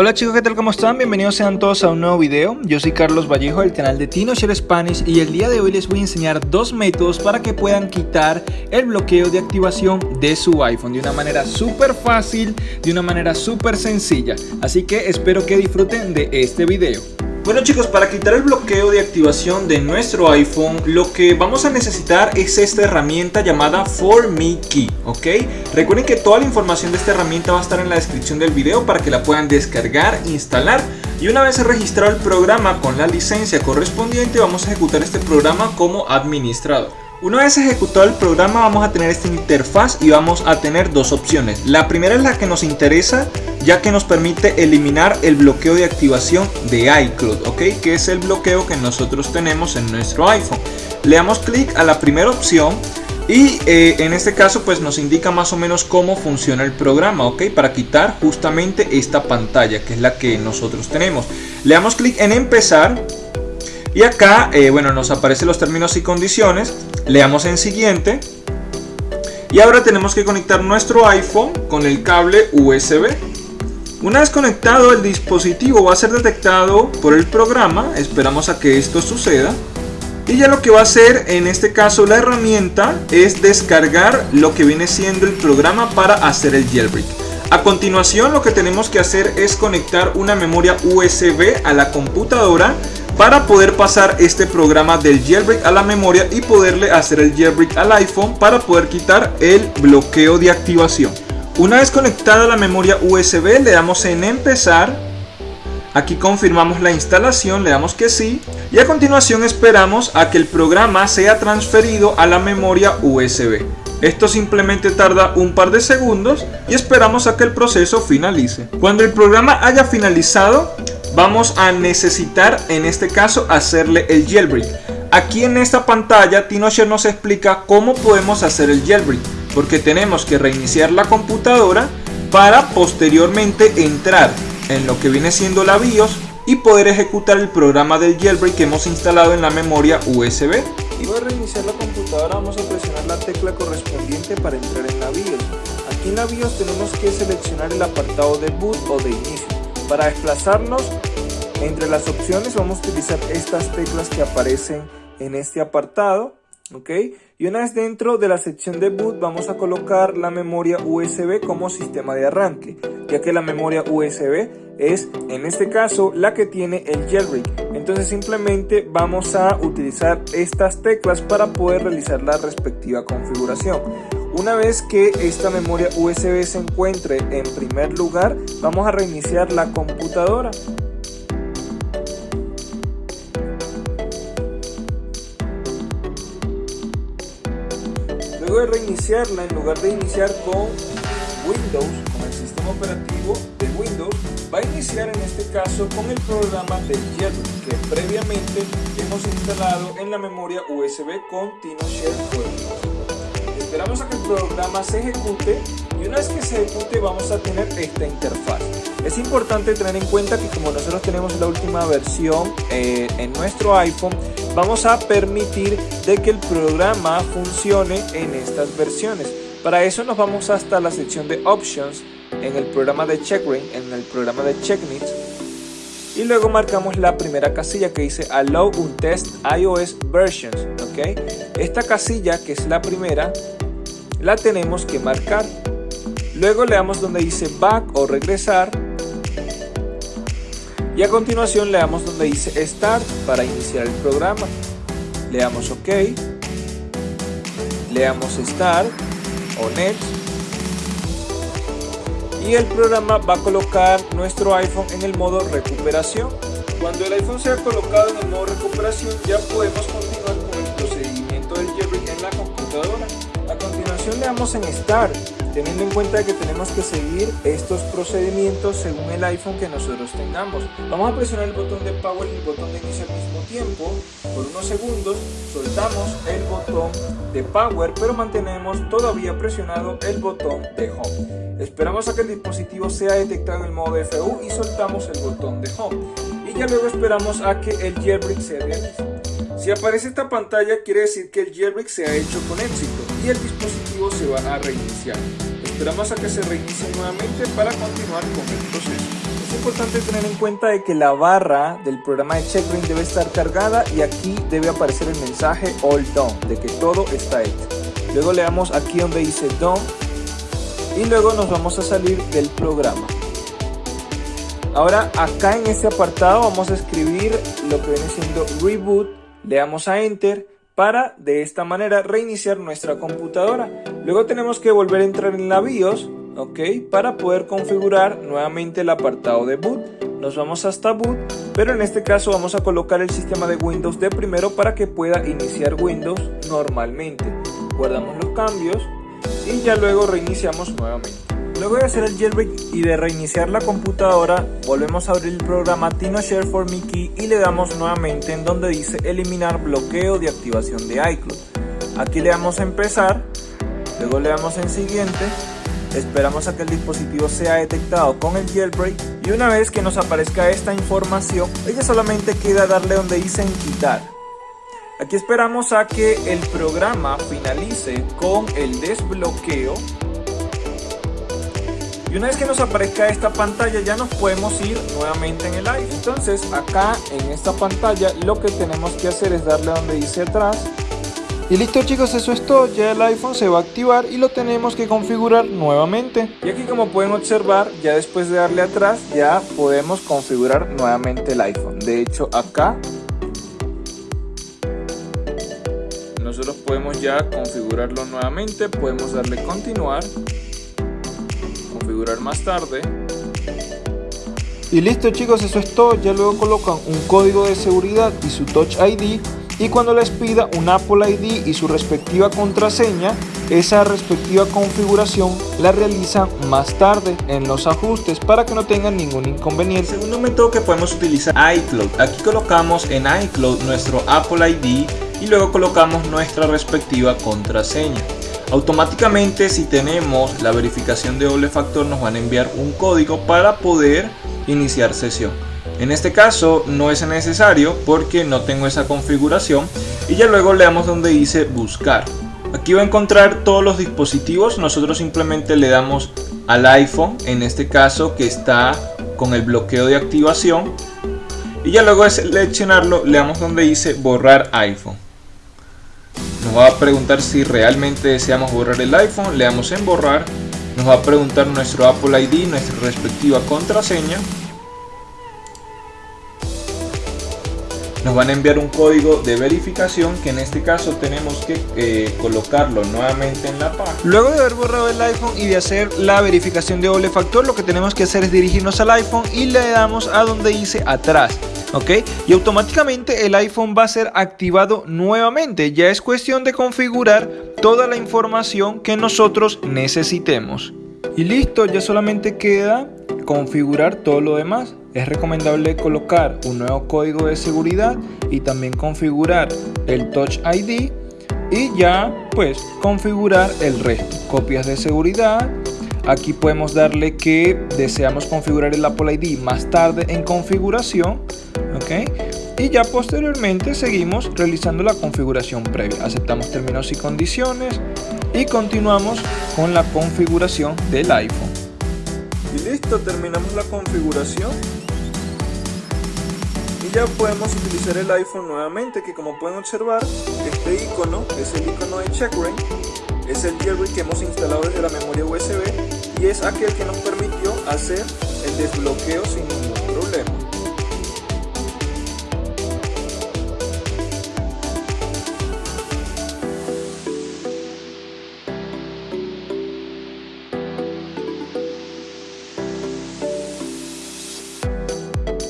Hola chicos, ¿qué tal? ¿Cómo están? Bienvenidos sean todos a un nuevo video. Yo soy Carlos Vallejo del canal de TinoShare Spanish y el día de hoy les voy a enseñar dos métodos para que puedan quitar el bloqueo de activación de su iPhone de una manera súper fácil, de una manera súper sencilla. Así que espero que disfruten de este video. Bueno chicos, para quitar el bloqueo de activación de nuestro iPhone, lo que vamos a necesitar es esta herramienta llamada For Me Key, ¿ok? Recuerden que toda la información de esta herramienta va a estar en la descripción del video para que la puedan descargar, instalar y una vez registrado el programa con la licencia correspondiente, vamos a ejecutar este programa como administrador. Una vez ejecutado el programa vamos a tener esta interfaz y vamos a tener dos opciones. La primera es la que nos interesa ya que nos permite eliminar el bloqueo de activación de iCloud, ¿ok? Que es el bloqueo que nosotros tenemos en nuestro iPhone. Le damos clic a la primera opción y eh, en este caso pues nos indica más o menos cómo funciona el programa, ¿ok? Para quitar justamente esta pantalla que es la que nosotros tenemos. Le damos clic en empezar y acá, eh, bueno, nos aparecen los términos y condiciones. Le damos en siguiente. Y ahora tenemos que conectar nuestro iPhone con el cable USB. Una vez conectado el dispositivo va a ser detectado por el programa, esperamos a que esto suceda. Y ya lo que va a hacer en este caso la herramienta es descargar lo que viene siendo el programa para hacer el jailbreak. A continuación lo que tenemos que hacer es conectar una memoria USB a la computadora para poder pasar este programa del jailbreak a la memoria y poderle hacer el jailbreak al iPhone para poder quitar el bloqueo de activación. Una vez conectada la memoria USB le damos en empezar. Aquí confirmamos la instalación, le damos que sí. Y a continuación esperamos a que el programa sea transferido a la memoria USB. Esto simplemente tarda un par de segundos y esperamos a que el proceso finalice. Cuando el programa haya finalizado, vamos a necesitar en este caso hacerle el jailbreak. Aquí en esta pantalla TinoShare nos explica cómo podemos hacer el jailbreak, porque tenemos que reiniciar la computadora para posteriormente entrar en lo que viene siendo la BIOS y poder ejecutar el programa del jailbreak que hemos instalado en la memoria USB. Y para reiniciar la computadora vamos a presionar la tecla correspondiente para entrar en la BIOS. Aquí en la BIOS tenemos que seleccionar el apartado de boot o de inicio. Para desplazarnos entre las opciones vamos a utilizar estas teclas que aparecen en este apartado. ¿ok? Y una vez dentro de la sección de boot vamos a colocar la memoria USB como sistema de arranque, ya que la memoria USB es en este caso la que tiene el jailbreak. Entonces simplemente vamos a utilizar estas teclas para poder realizar la respectiva configuración. Una vez que esta memoria USB se encuentre en primer lugar, vamos a reiniciar la computadora. Luego de reiniciarla, en lugar de iniciar con Windows, con el sistema operativo de Windows, va a iniciar en este caso con el programa de jailbreak que previamente hemos instalado en la memoria USB con TinoShare Esperamos a que el programa se ejecute una vez que se ejecute vamos a tener esta interfaz. Es importante tener en cuenta que como nosotros tenemos la última versión eh, en nuestro iPhone, vamos a permitir de que el programa funcione en estas versiones. Para eso nos vamos hasta la sección de Options en el programa de CheckRain, en el programa de CheckNeeds y luego marcamos la primera casilla que dice Allow un test iOS versions, ¿ok? Esta casilla que es la primera la tenemos que marcar. Luego le damos donde dice back o regresar. Y a continuación le damos donde dice start para iniciar el programa. Le damos ok. Le damos start o next. Y el programa va a colocar nuestro iPhone en el modo recuperación. Cuando el iPhone sea colocado en el modo recuperación ya podemos continuar con el procedimiento del jailbreak en la computadora. Le damos en Start, teniendo en cuenta que tenemos que seguir estos procedimientos según el iPhone que nosotros tengamos. Vamos a presionar el botón de Power y el botón de inicio al mismo tiempo por unos segundos, soltamos el botón de Power pero mantenemos todavía presionado el botón de Home. Esperamos a que el dispositivo sea detectado en el modo FU y soltamos el botón de Home. Y ya luego esperamos a que el jailbreak se realice. Si aparece esta pantalla quiere decir que el jailbreak se ha hecho con éxito. y el dispositivo se va a reiniciar. Esperamos a que se reinicie nuevamente para continuar con el proceso. Es importante tener en cuenta de que la barra del programa de checkring debe estar cargada y aquí debe aparecer el mensaje All Done, de que todo está hecho. Luego le damos aquí donde dice Done y luego nos vamos a salir del programa. Ahora acá en este apartado vamos a escribir lo que viene siendo reboot, le damos a enter para de esta manera reiniciar nuestra computadora. Luego tenemos que volver a entrar en la BIOS, ok, para poder configurar nuevamente el apartado de boot. Nos vamos hasta boot, pero en este caso vamos a colocar el sistema de Windows de primero para que pueda iniciar Windows normalmente. Guardamos los cambios y ya luego reiniciamos nuevamente. Luego de hacer el jailbreak y de reiniciar la computadora, volvemos a abrir el programa TinoShare for Mickey y le damos nuevamente en donde dice eliminar bloqueo de activación de iCloud. Aquí le damos a empezar, luego le damos en siguiente, esperamos a que el dispositivo sea detectado con el jailbreak y una vez que nos aparezca esta información, ella solamente queda darle donde dice en quitar. Aquí esperamos a que el programa finalice con el desbloqueo y una vez que nos aparezca esta pantalla ya nos podemos ir nuevamente en el iPhone. Entonces acá en esta pantalla lo que tenemos que hacer es darle donde dice atrás. Y listo chicos, eso es todo, ya el iPhone se va a activar y lo tenemos que configurar nuevamente. Y aquí como pueden observar, ya después de darle atrás, ya podemos configurar nuevamente el iPhone. De hecho acá nosotros podemos ya configurarlo nuevamente, podemos darle continuar configurar más tarde. Y listo chicos, eso es todo. Ya luego colocan un código de seguridad y su Touch ID. Y cuando les pida un Apple ID y su respectiva contraseña, esa respectiva configuración la realizan más tarde en los ajustes para que no tengan ningún inconveniente. El segundo método que podemos utilizar iCloud. Aquí colocamos en iCloud nuestro Apple ID y luego colocamos nuestra respectiva contraseña. Automáticamente si tenemos la verificación de doble factor nos van a enviar un código para poder iniciar sesión. En este caso no es necesario porque no tengo esa configuración y ya luego le damos donde dice buscar. Aquí va a encontrar todos los dispositivos, nosotros simplemente le damos al iPhone, en este caso que está con el bloqueo de activación y ya luego de seleccionarlo le damos donde dice borrar iPhone nos va a preguntar si realmente deseamos borrar el iPhone, le damos en borrar, nos va a preguntar nuestro Apple ID, nuestra respectiva contraseña, nos van a enviar un código de verificación que en este caso tenemos que eh, colocarlo nuevamente en la página. Luego de haber borrado el iPhone y de hacer la verificación de doble factor, lo que tenemos que hacer es dirigirnos al iPhone y le damos a donde dice atrás. ¿Ok? Y automáticamente el iPhone va a ser activado nuevamente. Ya es cuestión de configurar toda la información que nosotros necesitemos. Y listo, ya solamente queda configurar todo lo demás. Es recomendable colocar un nuevo código de seguridad y también configurar el Touch ID y ya pues configurar el resto. Copias de seguridad, Aquí podemos darle que deseamos configurar el Apple ID más tarde en configuración. ¿ok? Y ya posteriormente seguimos realizando la configuración previa. Aceptamos términos y condiciones y continuamos con la configuración del iPhone. Y listo, terminamos la configuración. Y ya podemos utilizar el iPhone nuevamente, que como pueden observar, este icono es el icono de CheckRank es el jailbreak que hemos instalado desde la memoria USB y es aquel que nos permitió hacer el desbloqueo sin ningún problema.